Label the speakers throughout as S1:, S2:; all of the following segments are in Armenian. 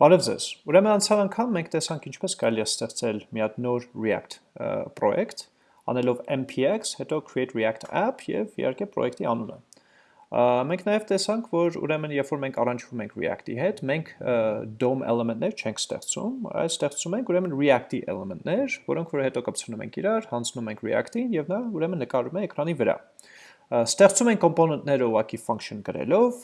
S1: Բարև ձեզ։ Ուրեմն անցյալ անգամ մենք տեսանք ինչպես կարելի է ստեղծել մի հատ նոր React պրոյեկտ, անելով npx, հետո create React app եւ իհարկե պրոյեկտի անունը։ Մենք նաև տեսանք, որ ուրեմն երբ որ մենք առանջվում ենք React-ի հետ, մենք DOM էլեմենտներ չենք ստեղծում, այլ ստեղծում ենք ուրեմն React-ի էլեմենտներ, որոնք որ հետո կպցնում ենք իրար, հանձնում ենք React-ին եւ նա ուրեմն նկարում է էկրանի վրա։ Ստեղծում ենք կոմպոնենտները ուղղակի function գրելով,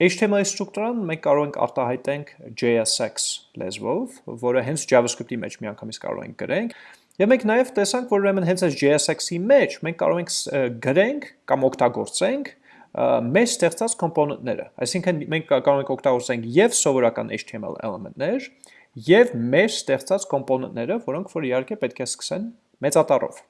S1: HTML ստրուկտուրան մենք կարող ենք արտահայտենք JSX լեզվով, որը հենց JavaScript-ի մեջ միանգամից կարող ենք գրենք, Եվ մենք նաև տեսանք, որ ուրեմն հենց այս JSX-ի մեջ մենք կարող ենք գրենք կամ օգտագործենք մեր ստեղծած կոմպոնենտները։ Այսինքն մենք կարող ենք օգտագործենք եւ սովորական HTML էլեմենտներ, եւ մեր ստեղծած կոմպոնենտները, որոնք որ իհարկե պետք է սկսեն մեծատառով։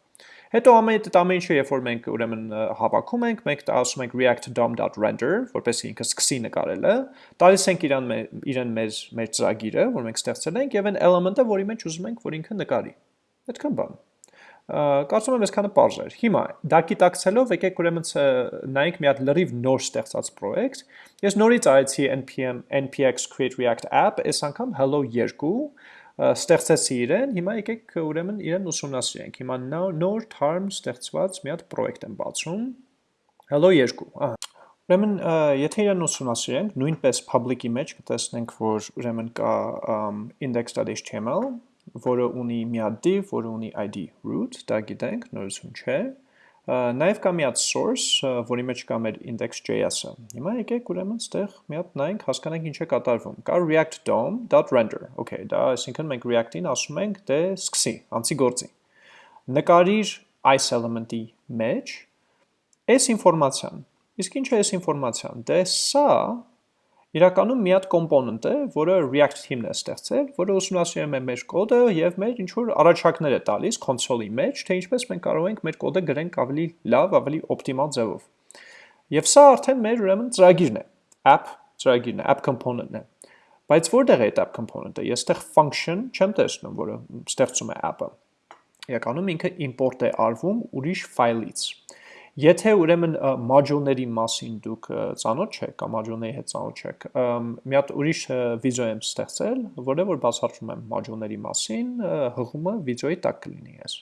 S1: Հետո ամեն այդ ամեն ինչը երբ որ մենք ուրեմն հավաքում ենք, մենք ասում ենք react dom.render, որպեսզի ինքը սկսի նկարելը, տալիս ենք իրան իրեն մեր մեր ծրագիրը, որ մենք ստեղծել ենք, եւ այն element-ը, որի մեջ ուզում ենք, որ ինքը նկարի։ Այդքան բան։ Կարծում եմ այսքանը པարզ էր։ Հիմա դա գիտակցելով եկեք ուրեմն նայենք մի հատ լրիվ նոր ստեղծած պրոյեկտ։ Ես նորից արեցի npm npx create react app, այս անգամ hello 2 ստեղծեցի իրեն, հիմա եկեք ուրեմն իրեն ուսումնասիրենք։ Հիմա նոր term ստեղծված մի հատ պրոյեկտ եմ բացում։ Hello 2, ահա։ Ուրեմն եթե իրեն ուսումնասիրենք, նույնպես public-ի մեջ կտեսնենք, որ ուրեմն կա index.html, որը ունի մի հատ div, որը ունի id root, դա գիտենք, նորություն չէ։ Նաև կա մի հատ source, որի մեջ կա մեր index.js-ը։ Հիմա եկեք ուրեմն ստեղ մի հատ նայենք, հասկանանք ինչ է կատարվում։ Կա react dom.render։ Okay, դա այսինքն մենք react-ին ասում ենք դե սկսի, անցի գործի։ Նկարիր այս element-ի մեջ այս ինֆորմացիան։ Իսկ ինչ է այս ինֆորմացիան։ Դե սա իրականում մի հատ կոմպոնենտ է, որը React team-ն է ստեղծել, որը ուսումնասիրում է մեր կոդը եւ մեր ինչ որ առաջարկներ է տալիս console-ի մեջ, թե ինչպես մենք կարող ենք մեր կոդը գրենք ավելի լավ, ավելի օպտիմալ ձևով։ Եվ սա արդեն մեր ուրեմն ծրագիրն է, app ծրագիրն է, app component-ն է։ Բայց որտեղ է այդ app component-ը։ Ես այդտեղ function չեմ տեսնում, որը ստեղծում է app-ը։ Իրականում ինքը import է արվում ուրիշ ֆայլից։ Եթե ուրեմն module-ների մասին դուք ծանոթ չեք կամ module-ների հետ ծանոթ չեք, մի հատ ուրիշ վիդեո եմ ստեղծել, որը որ բացատրում եմ module-ների մասին, հղումը վիդեոյի տակ կլինի ես։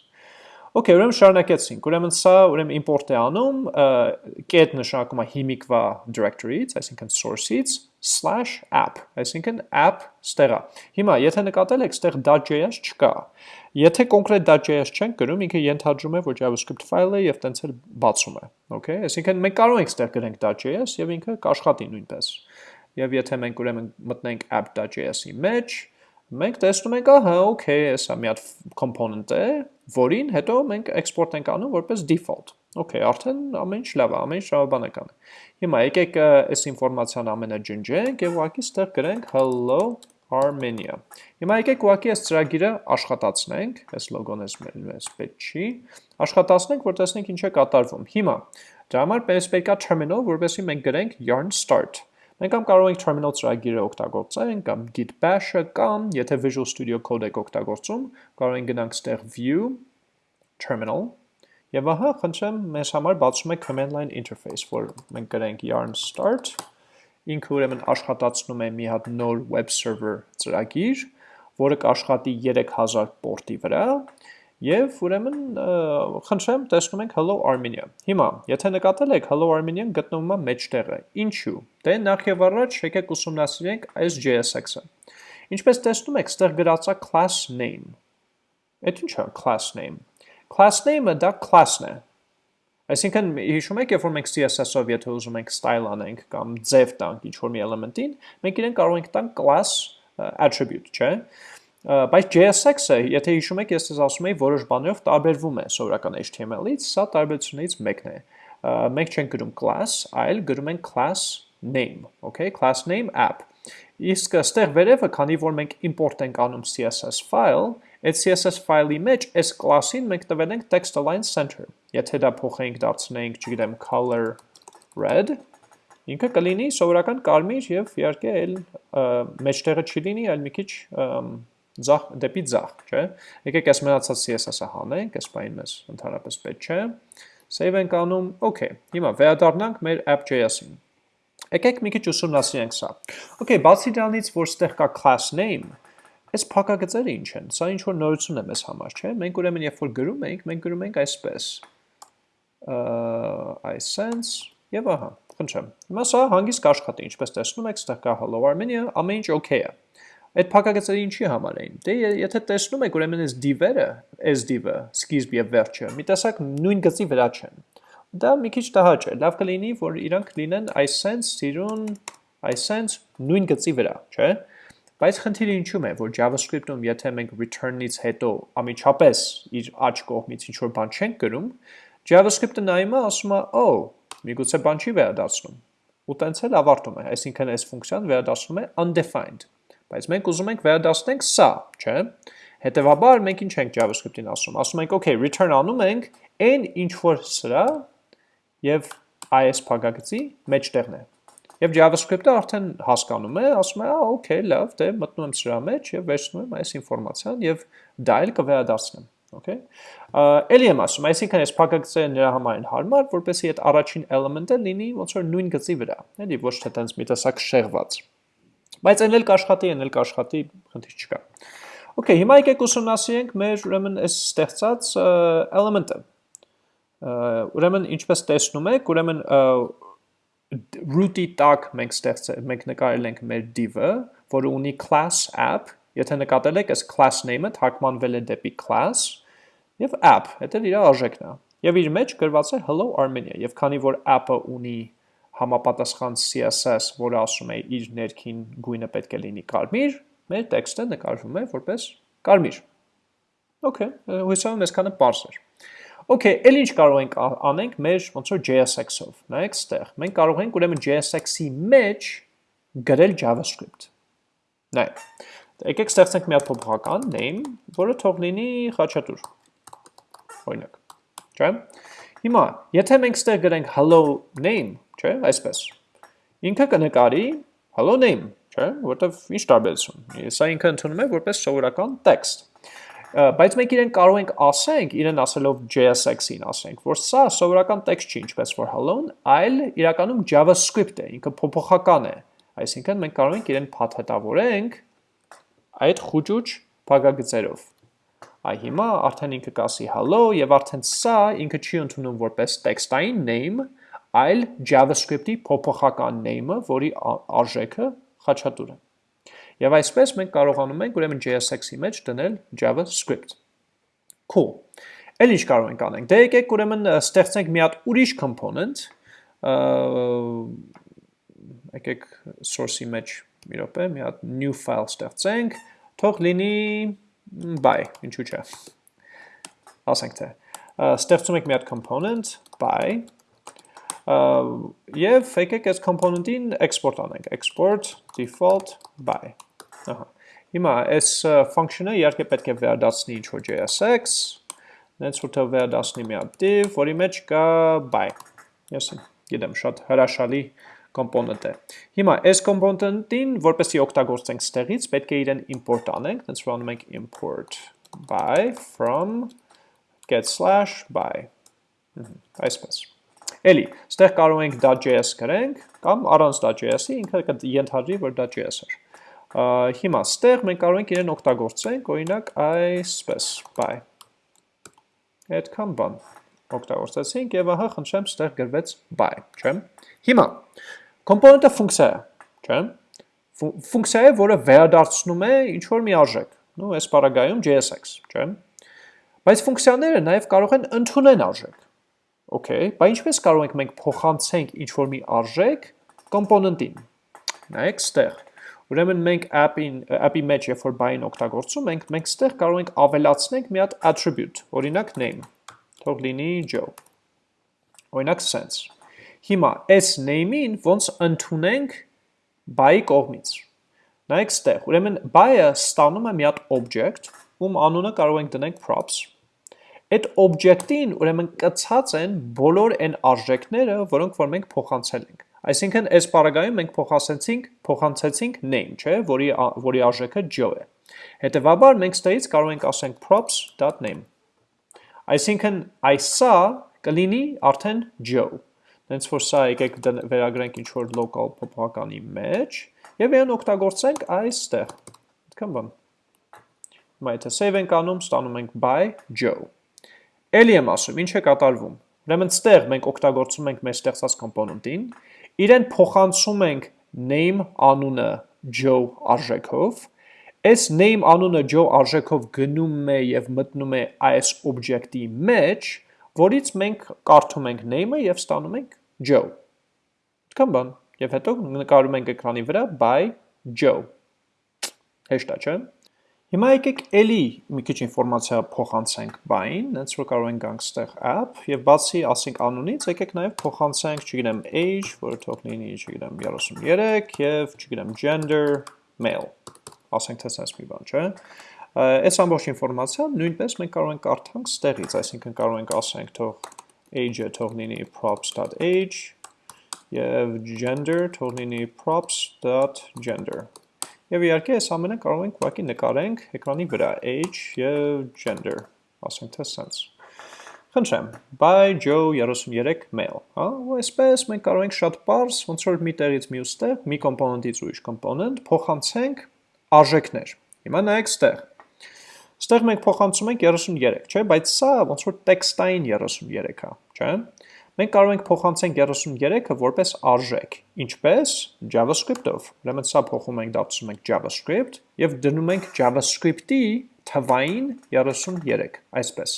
S1: Okay, ուրեմն շարունակեցինք։ Ուրեմն սա ուրեմն import է անում, get նշանակում է հիմիկվա directory-ից, այսինքն source-ից /app, այսինքն app ստեղա։ Հիմա, եթե նկատել եք, ստեղ .js չկա։ Եթե կոնկրետ .js չենք գրում, ինքը ենթադրում է, որ JavaScript ֆայլ է եւ տենց էլ բացում է, okay? Այսինքն մենք կարող ենք ստեղ գրենք .js եւ ինքը կաշխատի նույնպես։ Եվ եթե մենք ուրեմն մտնենք app.js-ի մեջ, մենք տեսնում ենք, ահա, okay, հեսա մի հատ component է, որին հետո մենք export ենք անում որպես default։ Okay, արդեն ամեն ինչ լավ է, ամեն ինչ շահաբանական է։ Հիմա եկեք այս ինֆորմացիան ամենը ջնջենք եւ ուղղակի ստեղ գրենք hello Armenia։ Հիմա եկեք ուղղակի այս ծրագիրը աշխատացնենք, այս լոգոն էս մեզ պետք չի, աշխատացնենք, որ տեսնենք ինչ է կատարվում։ Հիմա դրա համար պես պետք է terminal, որովհետեւ մենք գրենք yarn start։ Մենք կամ կարող ենք terminal ծրագիրը օգտագործենք կամ git bash-ը կամ եթե Visual Studio Code եք օգտագործում, կարող ենք գնանք ստեղ view terminal եւ ահա խնդրեմ մեզ համար բացում է command line interface, որ մենք գրենք yarn start ինքը ուրեմն աշխատացնում է մի հատ նոր web server ծրագիր, որը կաշխատի 3000 պորտի վրա Եվ ուրեմն խնդրեմ տեսնում ենք Hello Armenia։ Հիմա, եթե նկատել եք Hello Armenian գտնվում է մեջտեղը։ Ինչու՞։ Դե նախ եւ առաջ եկեք ուսումնասիրենք այս JSX-ը։ Ինչպես տեսնում եք, ստեղ գրած է class name։ Այդ ի՞նչ է class name։ Class name-ը դա class-ն է։ Այսինքն հիշում եք, երբ որ մենք CSS-ով եթե ուզում ենք style անենք կամ ձև տանք ինչ-որ մի էլեմենտին, մենք իրեն կարող ենք տանք class attribute, չէ՞։ Բայց JSX-ը, եթե հիշում եք, ես ձեզ ասում եի, որոշ բաներով տարբերվում է սովորական HTML-ից, սա տարբերություններից մեկն է։ Մենք չենք գրում class, այլ գրում ենք class name, okay, class name app։ Իսկ ստեղ վերևը, քանի որ մենք import ենք անում CSS file, այդ CSS file-ի մեջ այս class-ին մենք տվել ենք text align center։ Եթե դա փոխենք դարձնենք, չգիտեմ, color red, ինքը կլինի սովորական կարմիր եւ իհարկե այլ մեջտեղը չի լինի, այլ մի քիչ ձախ դեպի ձախ, չէ։ Եկեք այս մնացած CSS-ը հանենք, այս բանը մեզ ընդհանրապես պետք չէ։ Save ենք անում, okay։ Հիմա վերադառնանք մեր app.js-ին։ Եկեք մի քիչ ուսումնասիրենք սա։ Okay, բացի դրանից, որ ստեղ կա class name, այս փակագծերը ինչ են։ Սա ինչ որ նորություն է մեզ համար, չէ՞։ Մենք ուրեմն երբ որ գրում ենք, մենք գրում ենք այսպես։ iSense եւ ահա, խնդրեմ։ Հիմա սա հանգիստ կաշխատի, ինչպես տեսնում եք, ստեղ կա Hello Armenia, ամեն ինչ okay է։ Այդ փակագծերը ինչի համար էին։ Դե եթե տեսնում եք, ուրեմն այս div-երը, այս div-ը, սկիզբ եւ վերջը, մի տեսակ նույն գծի վրա չեն։ Դա մի քիչ տհաճ է։ Լավ կլինի, որ իրանք լինեն iSense, սիրուն, iSense նույն գծի վրա, չէ՞։ Բայց խնդիրը ինչու՞մ է, որ JavaScript-ում եթե մենք return-ից հետո ամիջապես իր աջ կողմից ինչ որ բան չենք գրում, JavaScript-ը նայում է, ասում է, «Oh, միգուցե բան չի վերադառնում»։ Ու տենց էլ ավարտում է, այսինքն այս ֆունկցիան վերադառնում է undefined։ Բայց մենք ուզում ենք վերադառնանք սա, չէ՞։ Հետևաբար մենք ինչ ենք JavaScript-ին ասում։ Ասում ենք, «Okay, return անում ենք այն ինչ որ սրա եւ այս փակագծի մեջտեղն է»։ Եվ JavaScript-ը արդեն հասկանում է, ասում է, «Ա, okay, լավ, դե մտնում եմ սրա մեջ եւ վերցնում եմ այս ինֆորմացիան եւ դա էլ կվերադառնամ»։ Okay։ Էլի եմ ասում, այսինքն այս փակագծերը նրա համար են հարմար, որպեսզի այդ առաջին էլեմենտը լինի ոնց որ նույն գծի վրա, էլի ոչ թե տենց մի տեսակ շեղված։ Բայց այն էլ կաշխատի, այն էլ կաշխատի, խնդիր չկա։ Okay, հիմա եկեք ուսումնասիրենք մեր ուրեմն այս ստեղծած էլեմենտը։ Ուրեմն ինչպես տեսնում եք, ուրեմն root-ի տակ մենք ստեղծել մենք նկարել ենք մեր div-ը, որը ունի class app, եթե նկատել եք, այս class name-ը թարգմանվել է դեպի class եւ app, դա իր արժեքն է։ Եվ իր մեջ գրված է hello Armenia, եւ քանի որ app-ը ունի համապատասխան CSS, որը ասում է իր ներքին գույնը պետք է լինի կարմիր, մեր տեքստը նկարվում է որպես կարմիր։ Okay, հույսով եմ այսքանը པարզ էր։ Okay, էլ ինչ կարող ենք անենք մեր ոնց որ JSX-ով։ Նայեք ստեղ։ Մենք կարող ենք ուրեմն JSX-ի մեջ գրել JavaScript։ Նայեք։ Եկեք ստեղծենք մի հատ փոփոխական name, որը թող լինի խաչատուր։ Օրինակ։ Չէ՞։ Հիմա, եթե մենք ստեղ գրենք hello name, չէ՞, այսպես։ Ինքը կնկարի hello name, չէ՞, որտեվ ինչ տարբերություն։ Սա ինքը ընդունում է որպես սովորական text բայց մենք իրեն կարող ենք ասենք, իրեն ասելով JSX-ին ասենք, որ սա սովորական տեքստ չի, ինչպես որ hello-ն, այլ իրականում JavaScript է, ինքը փոփոխական է։ Այսինքն մենք կարող ենք իրեն փաթեթավորենք այդ խուճուճ փակագծերով։ Այ հիմա արդեն ինքը կասի hello եւ արդեն սա ինքը չի ընդունում որպես տեքստային name, այլ JavaScript-ի փոփոխական name-ը, որի արժեքը խաչատուր է։ Եվ այսպես մենք կարողանում ենք ուրեմն JSX-ի մեջ դնել JavaScript։ Cool։ Էլ ինչ կարող ենք անենք։ Դե եկեք ուրեմն ստեղծենք մի հատ ուրիշ component, եկեք source-ի մեջ մի րոպե, մի հատ new file ստեղծենք, թող լինի by, ինչու՞ չէ։ Ասենք թե ստեղծում ենք մի հատ component by եւ եկեք այս component-ին export անենք, export default by Ահա։ Հիմա այս function-ը իհարկե պետք է վերադասնի ինչ-որ JSX, նենց թող վերադասնի մի հատ div, որի մեջ կա by։ Ես գիտեմ, շատ հրաշալի component է։ Հիմա այս component-ին, որպեսզի օգտագործենք ստեղից, պետք է իրեն import անենք, նենց որ անում ենք import by from get slash by։ Այսպես։ Էլի, ստեղ կարող ենք .js գրենք, կամ առանց .js-ի, ինքը կենթադրի, որ .js էր։ Հիմա ստեղ մենք կարող ենք իրեն օգտագործենք, օրինակ այսպես, by։ Այդքան բան օգտագործեցինք եւ ահա խնդրեմ ստեղ գրվեց by, չէ՞։ Հիմա component-ը ֆունկցիա է, չէ՞։ Ֆունկցիա է, որը վերադարձնում է ինչ որ մի արժեք, նո, այս բaragայում JSX, չէ՞։ Բայց ֆունկցիաները նաև կարող են ընդունել արժեք։ Okay, բայց ինչպես կարող ենք մենք փոխանցենք ինչ որ մի արժեք component-ին։ Նայեք ստեղ Ուրեմն մենք app-ին app-ի մեջ երբ որ buy-ին օգտագործում ենք, մենք ստեղ կարող ենք ավելացնենք մի հատ attribute, օրինակ name, թող լինի Joe։ Օրինակ sense։ Հիմա այս name-ին ոնց ընդունենք buy-ի կողմից։ Նայեք ստեղ, ուրեմն buy-ը ստանում է մի հատ object, ում անունը կարող ենք դնենք props։ Այդ object-ին ուրեմն կցած են բոլոր այն արժեքները, որոնք որ մենք փոխանցել ենք։ Այսինքն այս պարագայում մենք փոխանցեցինք, փոխանցեցինք name, չէ, որի որի արժեքը Joe է։ Հետևաբար մենք ստերից կարող ենք ասենք props.name։ Այսինքն այսա կլինի արդեն Joe։ հենց որ սա եկեք վերագրենք ինչ-որ local փոփոխականի մեջ, և իրեն օգտագործենք այստեղ, այդքան բան։ Հիմա եթե save ենք անում, ստանում ենք by Joe։ Էլի եմ ասում, ինչ է կատարվում։ Ուրեմն ստեղ մենք օգտագործում ենք մեր ստեղծած կոմպոնենտին, իրեն փոխանցում ենք name անունը Joe արժեքով, այս name անունը Joe արժեքով գնում է եւ մտնում է այս օբյեկտի մեջ, որից մենք կարդում ենք name-ը եւ ստանում ենք Joe։ Այդքան բան։ Եվ հետո նկարում ենք էկրանի վրա by Joe։ Հեշտ է, չէ՞։ Հիմա եկեք էլի մի քիչ ինֆորմացիա փոխանցենք by-ին, հենց որ կարող ենք գանք ստեղ app եւ բացի ասենք անունից, եկեք նաեւ փոխանցենք, չգիտեմ, age, որը թող լինի, չգիտեմ, 33 եւ չգիտեմ, gender, male ասենք թե sense մի բան, չէ։ Այս ամբողջ ինֆորմացիան նույնպես մենք կարող ենք կարդանք ստեղից, այսինքն կարող ենք ասենք թող age-ը թող լինի props.age եւ gender թող լինի props.gender։ Եվ իհարկե այս ամենը կարող ենք ուղղակի նկարենք էկրանի վրա age եւ gender, ասենք թե sense։ Խնդրեմ, by Joe 33 mail, հա, ու այսպես մենք կարող ենք շատ པարզ, ոնց որ մի տեղից մյուս տեղ, մի կոմպոնենտից ուրիշ կոմպոնենտ փոխանցենք արժեքներ։ Հիմա նայեք ստեղ։ Ստեղ մենք փոխանցում ենք 33, չէ, բայց սա ոնց որ տեքստային 33 է, չէ։ Մենք կարող ենք փոխանցենք 33-ը որպես արժեք, ինչպես JavaScript-ով։ Ուրեմն սա փոխում ենք դարձնում ենք JavaScript եւ դնում ենք JavaScript-ի թվային 33, այսպես։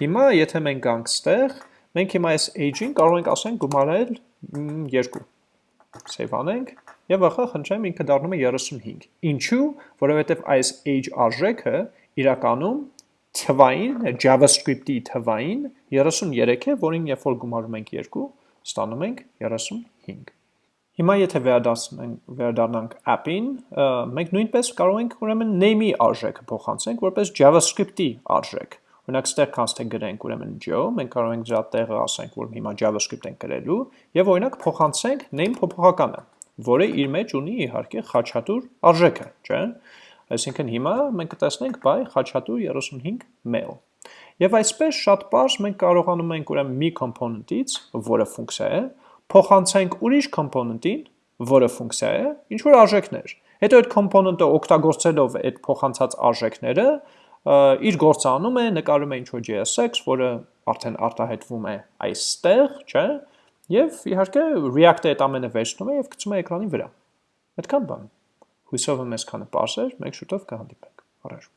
S1: Հիմա եթե մենք գանք ստեղ, մենք հիմա այս age-ին կարող ենք ասենք գումարել 2 save անենք եւ ախա խնդրեմ ինքը դառնում է 35։ Ինչու? Որովհետեւ այս age արժեքը իրականում թվային JavaScript-ի թվային 33 է, որին երբ որ գումարում ենք 2, ստանում ենք 35։ Հիմա եթե վերադառնանք վերադառնանք app-ին, մենք նույնպես կարող ենք ուրեմն name-ի արժեքը փոխանցենք որպես JavaScript-ի արժեք։ Օրինակ ստեղ const-ը գրենք ուրեմն Joe, մենք կարող ենք դրա տեղը ասենք, որ հիմա JavaScript ենք գրելու եւ օրինակ փոխանցենք name փոփոխականը, որը իր մեջ ունի իհարկե խաչատուր արժեքը, չէ՞։ Այսինքն հիմա մենք կտեսնենք by խաչատուր 35 mail։ Եվ այսպես շատ པարզ մենք կարողանում ենք ուրեմն մի component-ից, որը ֆունկցիա է, փոխանցենք ուրիշ component-ին, որը ֆունկցիա է, ինչ որ արժեքներ։ Հետո այդ component-ը օգտագործելով այդ փոխանցած արժեքները, իր գործը անում է, նկարում է ինչ-որ JSX, որը արդեն արտահայտվում է այստեղ, չէ, եւ իհարկե React-ը այդ ամենը վերցնում է եւ գցում է էկրանի վրա։ Այդքան բան։ Հույսով եմ այսքանը པարզ էր, մենք շուտով կհանդիպենք։ Առաջ